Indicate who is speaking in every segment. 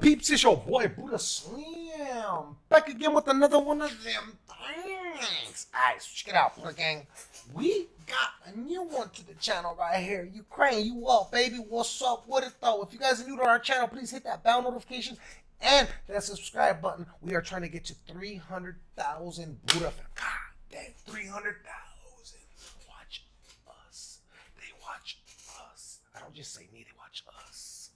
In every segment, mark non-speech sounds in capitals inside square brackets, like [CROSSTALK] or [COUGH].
Speaker 1: peeps? It's your boy Buddha Slim. Back again with another one of them things. Alright, so check it out, Buddha Gang. We got a new one to the channel right here. Ukraine, you up, baby? What's up? What it though? If you guys are new to our channel, please hit that bell notification and that subscribe button. We are trying to get to 300,000 Buddha fans. God damn, 300,000. Watch us. They watch us. I don't just say me, they watch us.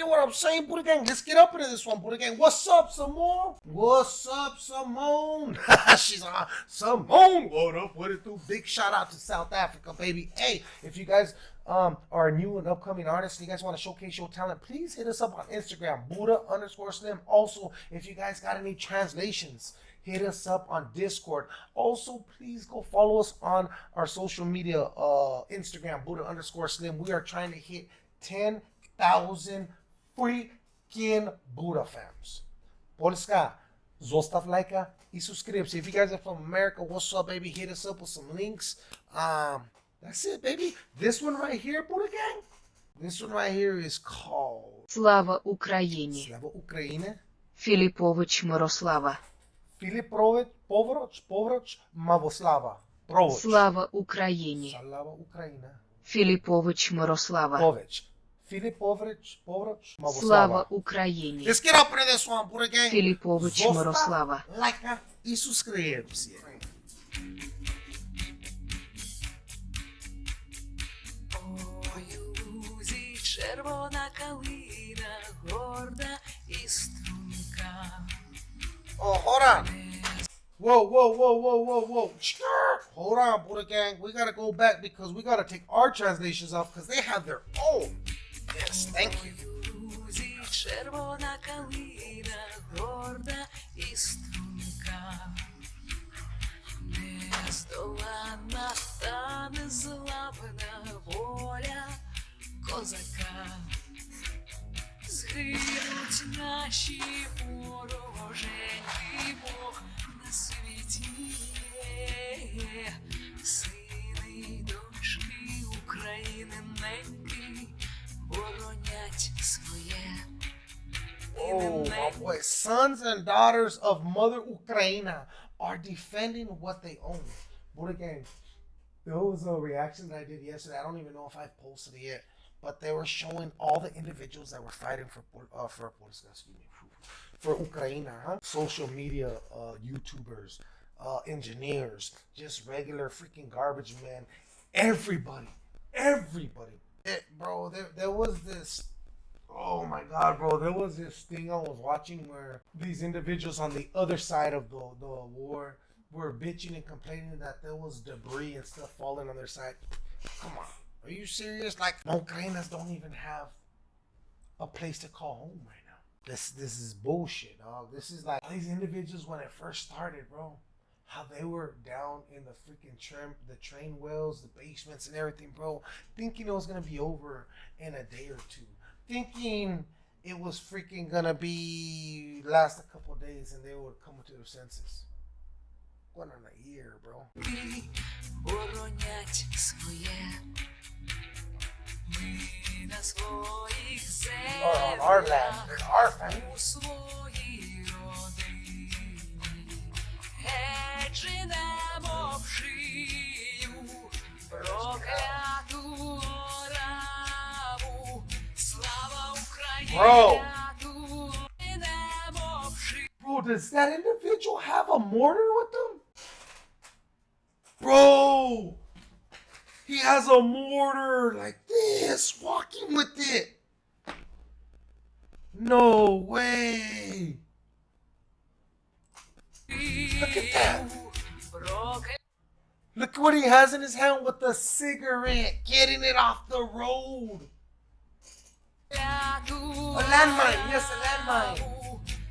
Speaker 1: Get what I'm saying, Buddha Gang? Let's get up into this one, Buddha Gang. What's up, Simone? What's up, Simone? [LAUGHS] She's on Simone. What up? What it do? Big shout out to South Africa, baby. Hey, if you guys um, are a new and upcoming artists and you guys want to showcase your talent, please hit us up on Instagram, Buddha underscore Slim. Also, if you guys got any translations, hit us up on Discord. Also, please go follow us on our social media, uh, Instagram, Buddha underscore Slim. We are trying to hit 10,000 freaking Buddha fams. Polska, zostav lajka i subscribe. If you guys are from America, what's up, baby? Hit us up with some links. Um, that's it, baby. This one right here, Buddha gang. This one right here is called
Speaker 2: Слава Україні!
Speaker 1: Слава Україні.
Speaker 2: Філіпович Мирослава.
Speaker 1: Філіп Прович, Повроч, Повроч, Мавослава. Провоч.
Speaker 2: Слава Україні!
Speaker 1: Слава Україна.
Speaker 2: Філіпович Мирослава.
Speaker 1: Пович. Філіп Повроч, Повроч,
Speaker 2: Слава
Speaker 1: Мавослава.
Speaker 2: Україні!
Speaker 1: Let's get up into this one, Buddha gang.
Speaker 2: Філіпович
Speaker 1: Zostav
Speaker 2: Мирослава.
Speaker 1: лайка і subscribe.
Speaker 3: Ой, у лузі червона калина, горда і струнка.
Speaker 1: Oh, hold on. Whoa, whoa, whoa, whoa, whoa, whoa. Hold on, Buddha Gang. We gotta go back because we gotta take our translations off because they have their own. Yes, thank you.
Speaker 3: Червона калина, горда і струнка. Нездоланна та незламна воля козака. Згинуть наші вороженьки, Бог на світі є. Сини й дочки України
Speaker 1: Boy. Sons and daughters of Mother Ukraina are defending what they own. Buddha Gang. There was a reaction that I did yesterday. I don't even know if I've posted it yet, but they were showing all the individuals that were fighting for uh, for for Ukraine, huh? Social media uh, YouTubers, uh, engineers, just regular freaking garbage man. Everybody, everybody. It, bro, there, there was this. Oh my god, bro! There was this thing I was watching where these individuals on the other side of the the war were bitching and complaining that there was debris and stuff falling on their side. Come on, are you serious? Like, Ukrainians don't even have a place to call home right now. This this is bullshit, dog. This is like these individuals when it first started, bro. How they were down in the freaking trim, the train wells, the basements, and everything, bro. Thinking it was gonna be over in a day or two thinking it was freaking gonna be last a couple days and they would come to their senses. What on a year, bro. Or on our land, our family. Bro. Bro, does that individual have a mortar with them? Bro. He has a mortar like this, walking with it. No way. Look at that. Look what he has in his hand with the cigarette, getting it off the road. A landmine, yes, a landmine.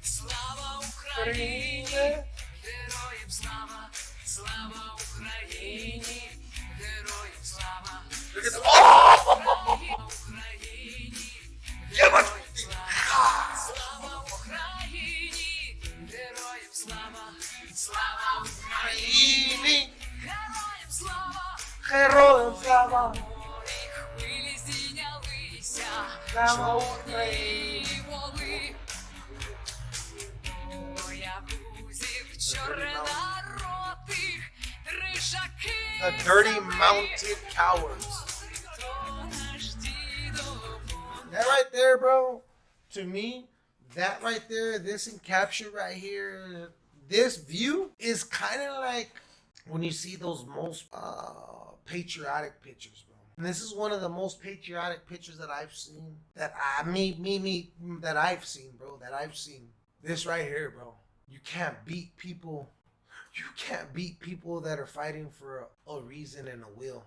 Speaker 3: Слава Україні! Героям слава! Слава Україні! Героям слава! Слава Україні! Героям слава! Слава Україні! Героям слава!
Speaker 1: Героям слава! The dirty mounted cowards. That right there, bro, to me, that right there, this encapture right here, this view is kind of like when you see those most uh, patriotic pictures, and this is one of the most patriotic pictures that I've seen. That I me me me that I've seen, bro. That I've seen. This right here, bro. You can't beat people. You can't beat people that are fighting for a, a reason and a will,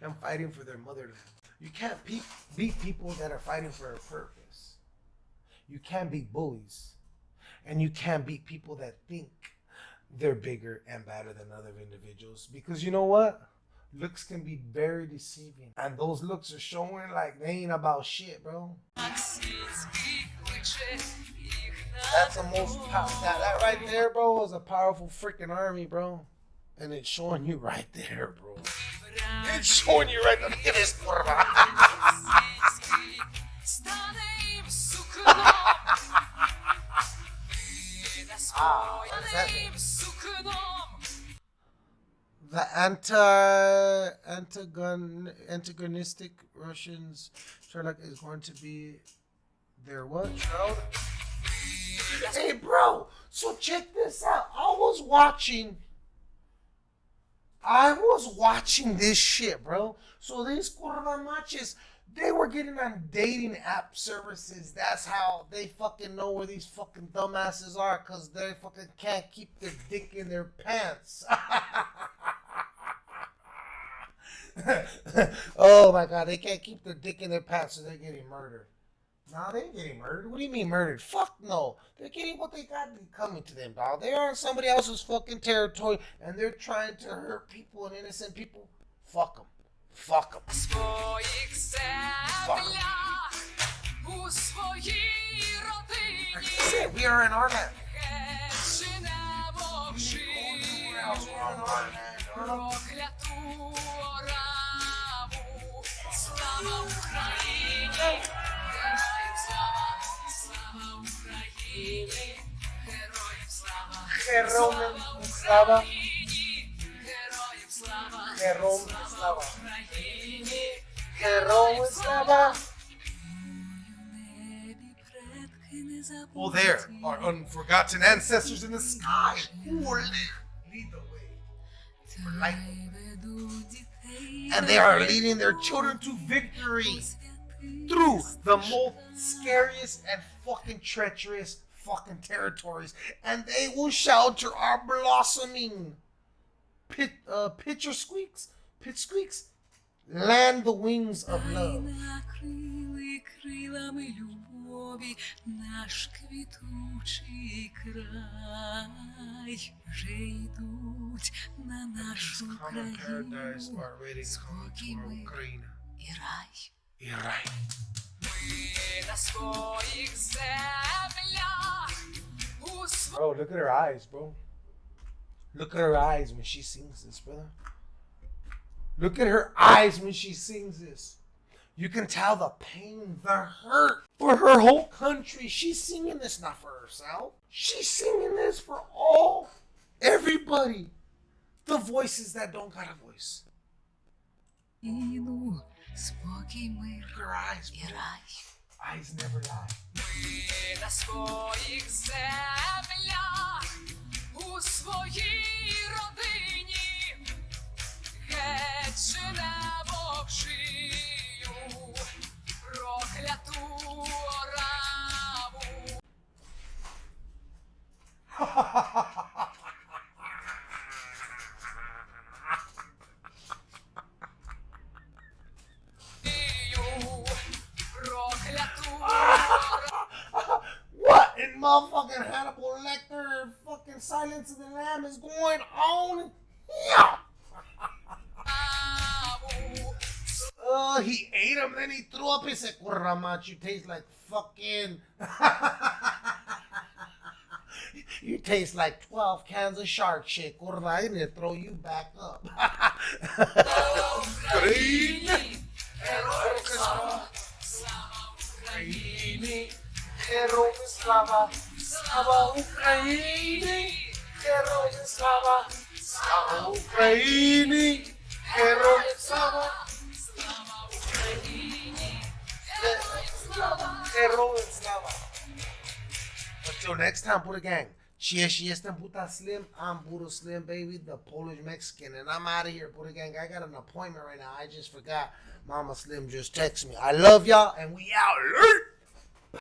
Speaker 1: and fighting for their motherland. You can't pe- beat people that are fighting for a purpose. You can't beat bullies. And you can't beat people that think they're bigger and better than other individuals. Because you know what? looks can be very deceiving. And those looks are showing like they ain't about shit, bro. That's the most. That, that right there, bro, is a powerful freaking army, bro. And it's showing you right there, bro. It's showing you right there. Look at this anti antagon antagonistic Russians Sherlock is going to be their what? Shroud? Hey bro, so check this out. I was watching I was watching this shit, bro. So these matches, they were getting on dating app services. That's how they fucking know where these fucking dumbasses are, cause they fucking can't keep their dick in their pants. [LAUGHS] [LAUGHS] oh my God, they can't keep their dick in their pants, so they're getting murdered. No, they ain't getting murdered. What do you mean murdered? Fuck no. They're getting what they got coming to them, dog. They are on somebody else's fucking territory, and they're trying to hurt people and innocent people. Fuck them. Fuck them.
Speaker 3: Fuck
Speaker 1: them. We are in our land. We are in our land.
Speaker 3: Героям слава! Слава Україні! Героям слава!
Speaker 1: Героям слава.
Speaker 3: Україні! Героям слава!
Speaker 1: Героям слава.
Speaker 3: Україні!
Speaker 1: Heroes slava. Oh, there are unforgotten ancestors in the sky who will lead, lead the way. for light. And they are leading their children to victory through the most scariest and fucking treacherous fucking territories. And they will shelter our blossoming pit, uh, pitcher squeaks, pit squeaks, land the wings of love
Speaker 3: Накрили крилами любові наш квітучий край, вже йдуть на нашу
Speaker 1: Common paradise
Speaker 3: країну
Speaker 1: already come to
Speaker 3: спокій
Speaker 1: our
Speaker 3: мир
Speaker 1: Ukraine.
Speaker 3: і рай.
Speaker 1: І рай.
Speaker 3: Ми на своїх землях у своїх
Speaker 1: Bro, look at her eyes, bro. Look at her eyes when she sings this, brother. Look at her eyes when she sings this. You can tell the pain, the hurt for her whole country. She's singing this not for herself. She's singing this for all, everybody. The voices that don't got a voice. Her eyes. her
Speaker 3: eyes.
Speaker 1: Eyes never lie. Motherfucking Hannibal Lecter fucking Silence of the Lamb is going on? Yeah. [LAUGHS] Uh, he ate him, then he threw up. He said, Kurramach, you taste like fucking. [LAUGHS] you taste like 12 cans of shark shit. Kurra, I'm going to throw you back up. [LAUGHS]
Speaker 3: слава, слава Україні,
Speaker 1: героям слава, слава Україні, героям слава, слава Україні, героям слава, героям слава. Until next time, Buddha Gang. Cheers, yes, then Buddha Slim. I'm Buddha Slim, baby, the Polish Mexican. And I'm out of here, Buddha Gang. I got an appointment right now. I just forgot. Mama Slim just texted me. I love y'all, and we out.